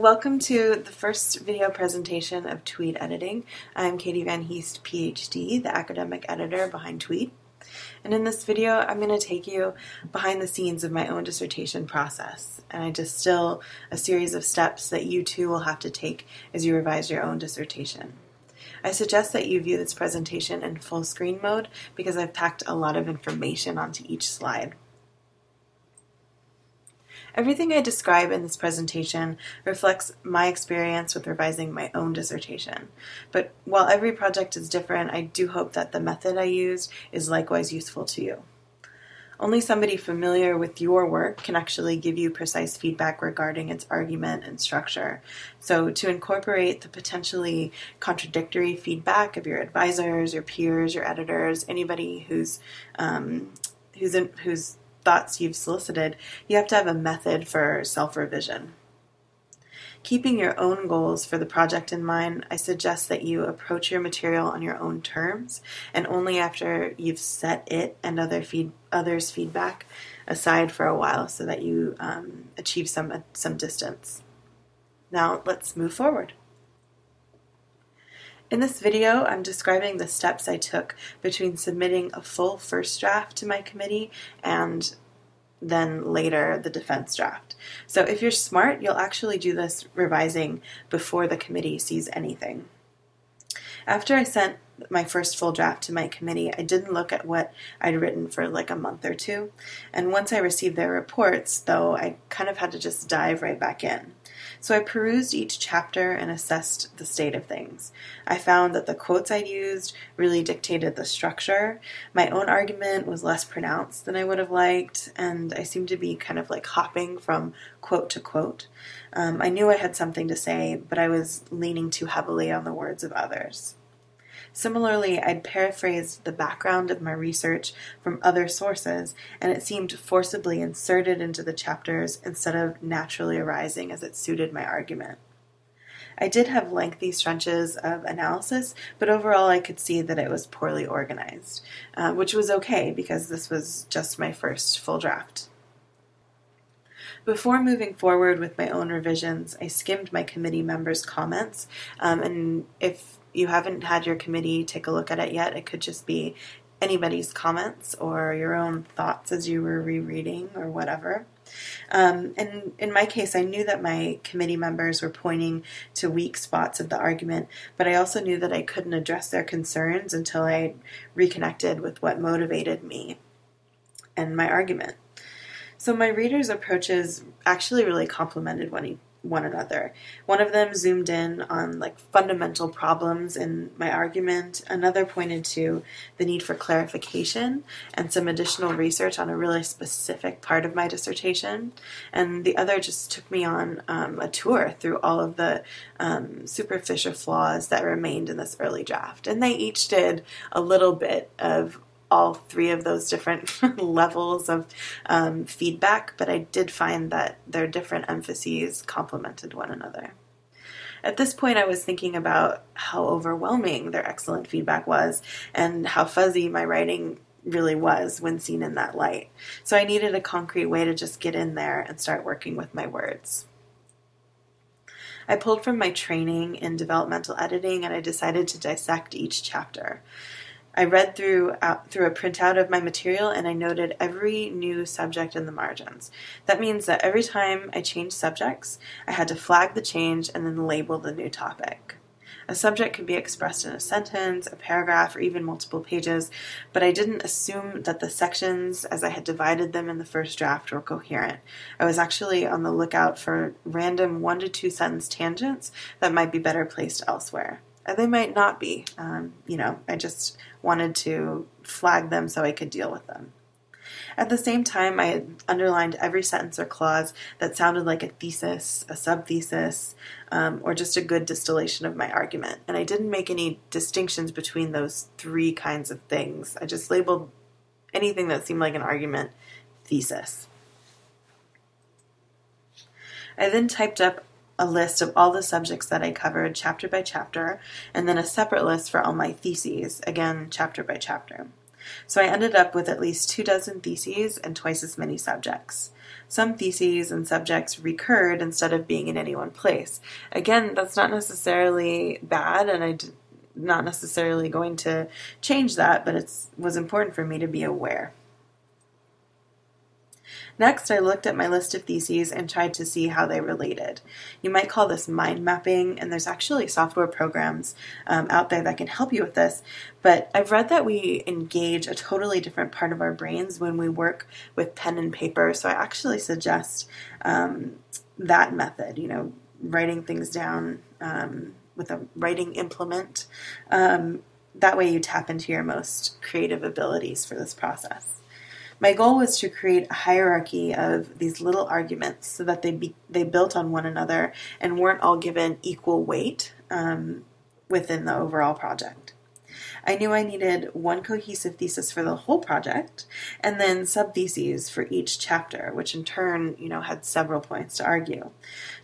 welcome to the first video presentation of Tweed Editing. I'm Katie Van Heest, PhD, the academic editor behind Tweed. And in this video, I'm going to take you behind the scenes of my own dissertation process. And I distill a series of steps that you too will have to take as you revise your own dissertation. I suggest that you view this presentation in full screen mode because I've packed a lot of information onto each slide. Everything I describe in this presentation reflects my experience with revising my own dissertation. But while every project is different, I do hope that the method I used is likewise useful to you. Only somebody familiar with your work can actually give you precise feedback regarding its argument and structure. So, to incorporate the potentially contradictory feedback of your advisors, your peers, your editors, anybody who's um, who's in, who's thoughts you've solicited, you have to have a method for self revision. Keeping your own goals for the project in mind, I suggest that you approach your material on your own terms and only after you've set it and other feed, others' feedback aside for a while so that you um, achieve some, some distance. Now let's move forward. In this video, I'm describing the steps I took between submitting a full first draft to my committee and then later the defense draft. So if you're smart, you'll actually do this revising before the committee sees anything. After I sent my first full draft to my committee, I didn't look at what I'd written for like a month or two. And once I received their reports, though, I kind of had to just dive right back in. So I perused each chapter and assessed the state of things. I found that the quotes I'd used really dictated the structure. My own argument was less pronounced than I would have liked, and I seemed to be kind of like hopping from quote to quote. Um, I knew I had something to say, but I was leaning too heavily on the words of others. Similarly, I'd paraphrased the background of my research from other sources, and it seemed forcibly inserted into the chapters instead of naturally arising as it suited my argument. I did have lengthy stretches of analysis, but overall I could see that it was poorly organized, uh, which was okay because this was just my first full draft. Before moving forward with my own revisions, I skimmed my committee members' comments, um, and if you haven't had your committee take a look at it yet, it could just be anybody's comments or your own thoughts as you were rereading or whatever. Um, and in my case, I knew that my committee members were pointing to weak spots of the argument, but I also knew that I couldn't address their concerns until I reconnected with what motivated me and my argument. So my readers' approaches actually really complemented one, one another. One of them zoomed in on like fundamental problems in my argument. Another pointed to the need for clarification and some additional research on a really specific part of my dissertation. And the other just took me on um, a tour through all of the um, superficial flaws that remained in this early draft. And they each did a little bit of all three of those different levels of um, feedback, but I did find that their different emphases complemented one another. At this point, I was thinking about how overwhelming their excellent feedback was and how fuzzy my writing really was when seen in that light. So I needed a concrete way to just get in there and start working with my words. I pulled from my training in developmental editing and I decided to dissect each chapter. I read through out, through a printout of my material and I noted every new subject in the margins. That means that every time I changed subjects, I had to flag the change and then label the new topic. A subject could be expressed in a sentence, a paragraph, or even multiple pages, but I didn't assume that the sections, as I had divided them in the first draft, were coherent. I was actually on the lookout for random one to two sentence tangents that might be better placed elsewhere. And they might not be. Um, you know, I just wanted to flag them so I could deal with them. At the same time, I underlined every sentence or clause that sounded like a thesis, a subthesis, um, or just a good distillation of my argument. And I didn't make any distinctions between those three kinds of things. I just labeled anything that seemed like an argument thesis. I then typed up a list of all the subjects that I covered chapter by chapter, and then a separate list for all my theses, again, chapter by chapter. So I ended up with at least two dozen theses and twice as many subjects. some theses and subjects recurred instead of being in any one place. Again, that's not necessarily bad, and I am not necessarily going to change that, but it was important for me to be aware. Next, I looked at my list of theses and tried to see how they related. You might call this mind mapping, and there's actually software programs um, out there that can help you with this. But I've read that we engage a totally different part of our brains when we work with pen and paper, so I actually suggest um, that method, you know, writing things down um, with a writing implement. Um, that way, you tap into your most creative abilities for this process. My goal was to create a hierarchy of these little arguments so that they be, they built on one another and weren't all given equal weight um, within the overall project. I knew I needed one cohesive thesis for the whole project and then subtheses for each chapter, which in turn, you know, had several points to argue.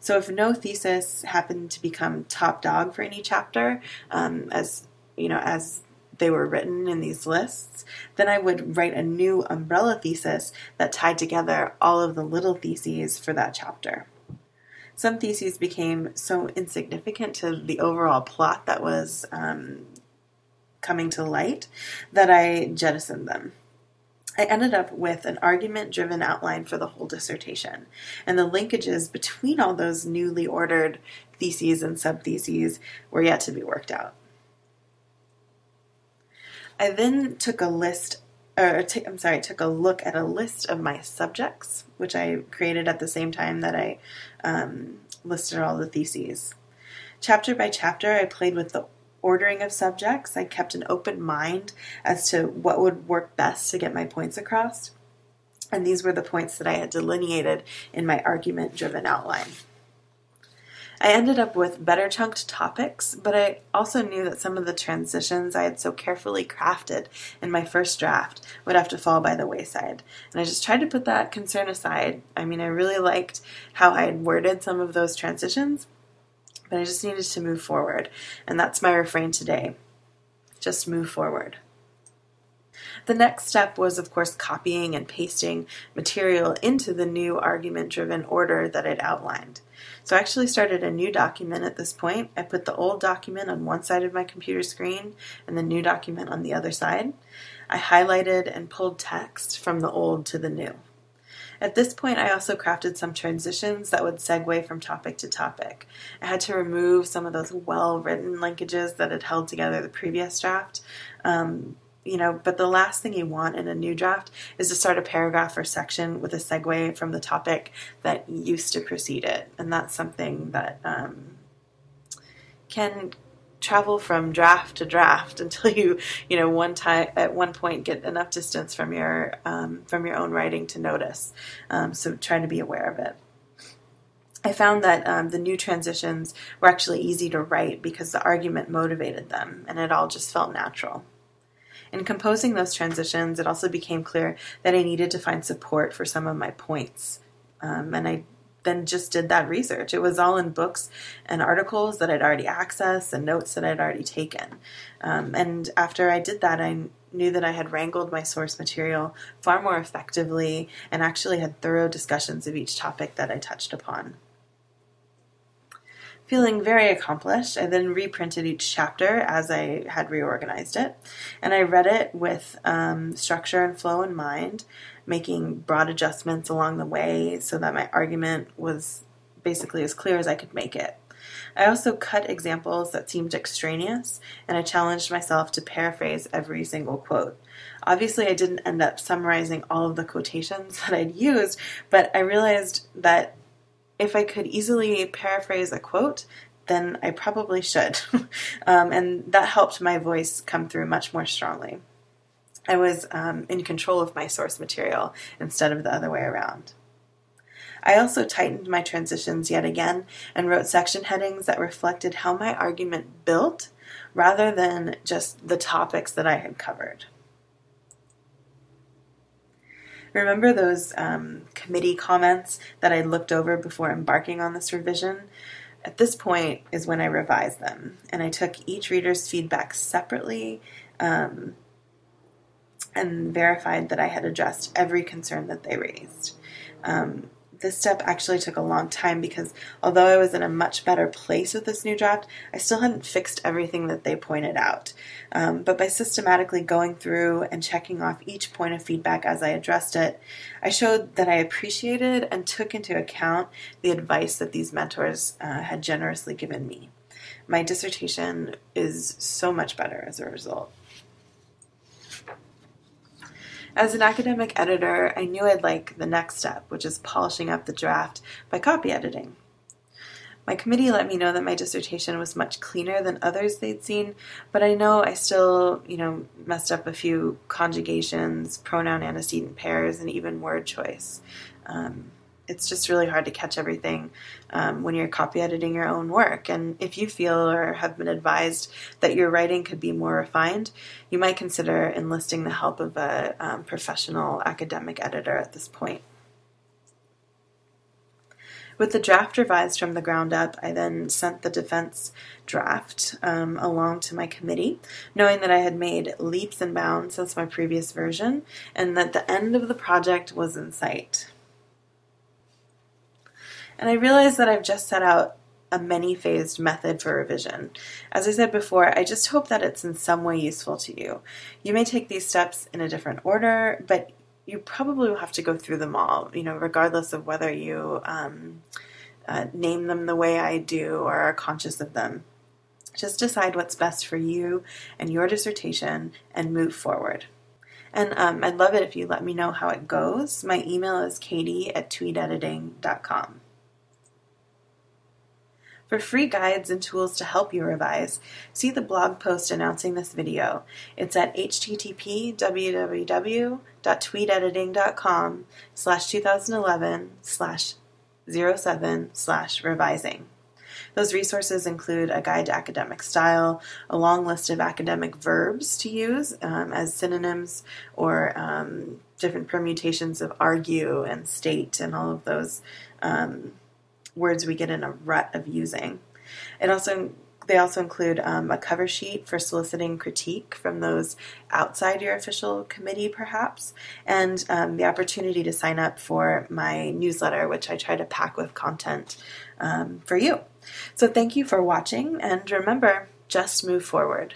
So if no thesis happened to become top dog for any chapter, um, as you know, as they were written in these lists, then I would write a new umbrella thesis that tied together all of the little theses for that chapter. Some theses became so insignificant to the overall plot that was um, coming to light that I jettisoned them. I ended up with an argument driven outline for the whole dissertation, and the linkages between all those newly ordered theses and subtheses were yet to be worked out. I then took a list, or I'm sorry, took a look at a list of my subjects, which I created at the same time that I um, listed all the theses. Chapter by chapter, I played with the ordering of subjects. I kept an open mind as to what would work best to get my points across. And these were the points that I had delineated in my argument driven outline. I ended up with better chunked topics, but I also knew that some of the transitions I had so carefully crafted in my first draft would have to fall by the wayside. And I just tried to put that concern aside. I mean, I really liked how I had worded some of those transitions, but I just needed to move forward. And that's my refrain today just move forward. The next step was, of course, copying and pasting material into the new argument driven order that I'd outlined. So I actually started a new document at this point. I put the old document on one side of my computer screen and the new document on the other side. I highlighted and pulled text from the old to the new. At this point, I also crafted some transitions that would segue from topic to topic. I had to remove some of those well written linkages that had held together the previous draft. Um, you know, but the last thing you want in a new draft is to start a paragraph or section with a segue from the topic that used to precede it. And that's something that um, can travel from draft to draft until you, you know, one time at one point get enough distance from your um, from your own writing to notice. Um, so try to be aware of it. I found that um, the new transitions were actually easy to write because the argument motivated them, and it all just felt natural. In composing those transitions, it also became clear that I needed to find support for some of my points. Um, and I then just did that research. It was all in books and articles that I'd already accessed and notes that I'd already taken. Um, and after I did that, I knew that I had wrangled my source material far more effectively and actually had thorough discussions of each topic that I touched upon. Feeling very accomplished, I then reprinted each chapter as I had reorganized it, and I read it with um, structure and flow in mind, making broad adjustments along the way so that my argument was basically as clear as I could make it. I also cut examples that seemed extraneous, and I challenged myself to paraphrase every single quote. Obviously, I didn't end up summarizing all of the quotations that I'd used, but I realized that if I could easily paraphrase a quote, then I probably should. um, and that helped my voice come through much more strongly. I was um, in control of my source material instead of the other way around. I also tightened my transitions yet again and wrote section headings that reflected how my argument built rather than just the topics that I had covered. Remember those um, committee comments that I looked over before embarking on this revision? At this point is when I revised them, and I took each reader's feedback separately um, and verified that I had addressed every concern that they raised. Um, this step actually took a long time because although I was in a much better place with this new draft, I still hadn't fixed everything that they pointed out. Um, but by systematically going through and checking off each point of feedback as I addressed it, I showed that I appreciated and took into account the advice that these mentors uh, had generously given me. My dissertation is so much better as a result. As an academic editor, I knew I'd like the next step, which is polishing up the draft by copy editing. My committee let me know that my dissertation was much cleaner than others they'd seen, but I know I still, you know, messed up a few conjugations, pronoun antecedent pairs, and even word choice. Um, it's just really hard to catch everything um, when you're copy editing your own work. And if you feel or have been advised that your writing could be more refined, you might consider enlisting the help of a um, professional academic editor at this point. With the draft revised from the ground up, I then sent the defense draft um, along to my committee, knowing that I had made leaps and bounds since my previous version and that the end of the project was in sight. And I realize that I've just set out a many phased method for revision. As I said before, I just hope that it's in some way useful to you. You may take these steps in a different order, but you probably will have to go through them all, you know, regardless of whether you um, uh, name them the way I do or are conscious of them. Just decide what's best for you and your dissertation and move forward. And um, I'd love it if you let me know how it goes. My email is katie at tweedediting.com. For free guides and tools to help you revise, see the blog post announcing this video. It's at http www.tweedediting.com slash 2011 slash 07 slash revising. Those resources include a guide to academic style, a long list of academic verbs to use um, as synonyms, or um, different permutations of argue and state and all of those um, words we get in a rut of using. It also they also include um, a cover sheet for soliciting critique from those outside your official committee, perhaps, and um, the opportunity to sign up for my newsletter, which I try to pack with content um, for you. So, thank you for watching, and remember just move forward.